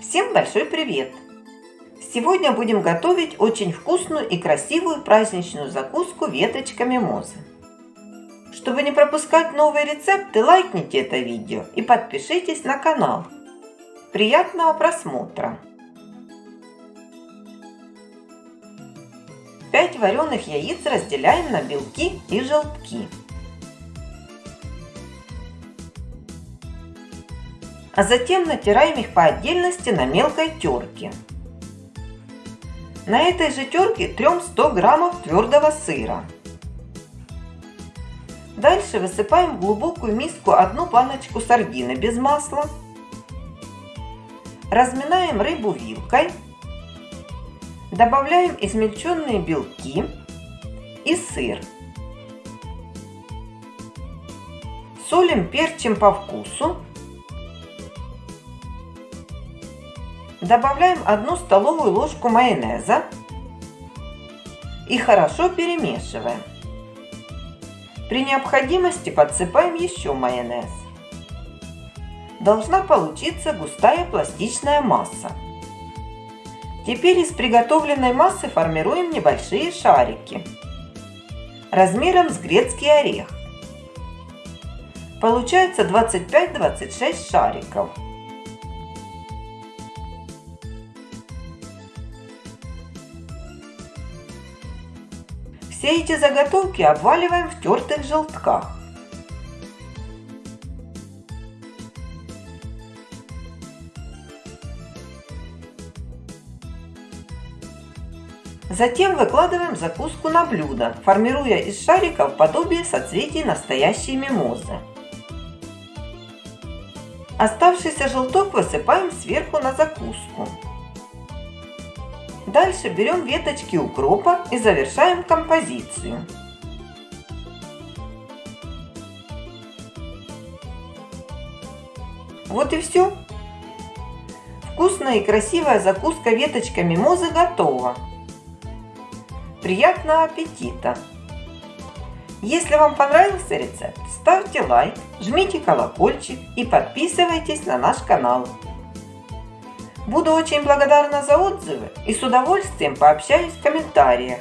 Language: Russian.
Всем большой привет! Сегодня будем готовить очень вкусную и красивую праздничную закуску веточками мимозы. Чтобы не пропускать новые рецепты, лайкните это видео и подпишитесь на канал. Приятного просмотра! 5 вареных яиц разделяем на белки и желтки. А затем натираем их по отдельности на мелкой терке. На этой же терке трем 100 граммов твердого сыра. Дальше высыпаем в глубокую миску одну баночку сардины без масла. Разминаем рыбу вилкой. Добавляем измельченные белки и сыр. Солим, перчим по вкусу Добавляем одну столовую ложку майонеза и хорошо перемешиваем. При необходимости подсыпаем еще майонез. Должна получиться густая пластичная масса. Теперь из приготовленной массы формируем небольшие шарики размером с грецкий орех. Получается 25-26 шариков. Все эти заготовки обваливаем в тертых желтках. Затем выкладываем закуску на блюдо, формируя из шариков подобие соцветий настоящей мимозы. Оставшийся желток высыпаем сверху на закуску. Дальше берем веточки укропа и завершаем композицию. Вот и все. Вкусная и красивая закуска веточками мимозы готова. Приятного аппетита! Если вам понравился рецепт, ставьте лайк, жмите колокольчик и подписывайтесь на наш канал. Буду очень благодарна за отзывы и с удовольствием пообщаюсь в комментариях.